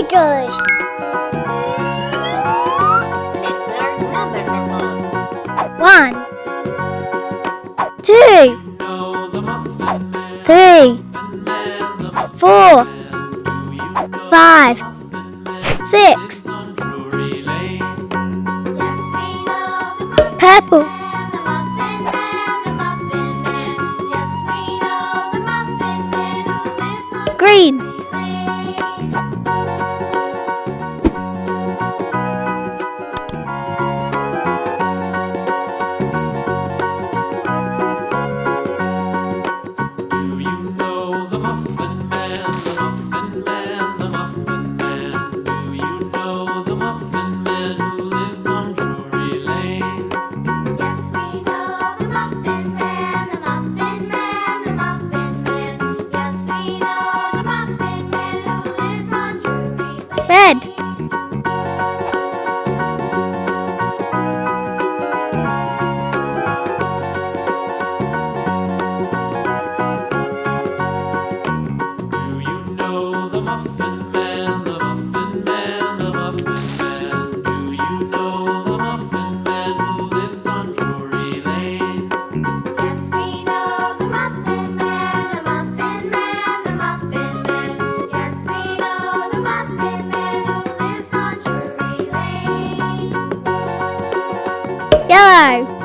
meters. Let's learn numbers and colors. One, two, three, four, five, six. Purple. Green. the Muffin Man, the Muffin Man, the Muffin Man? Do you know the Muffin Man who lives on Drury Lane? Yes, we know the Muffin Man, the Muffin Man, the Muffin Man. Yes, we know the Muffin Man who lives on Drury Lane. Yellow.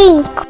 Cinco.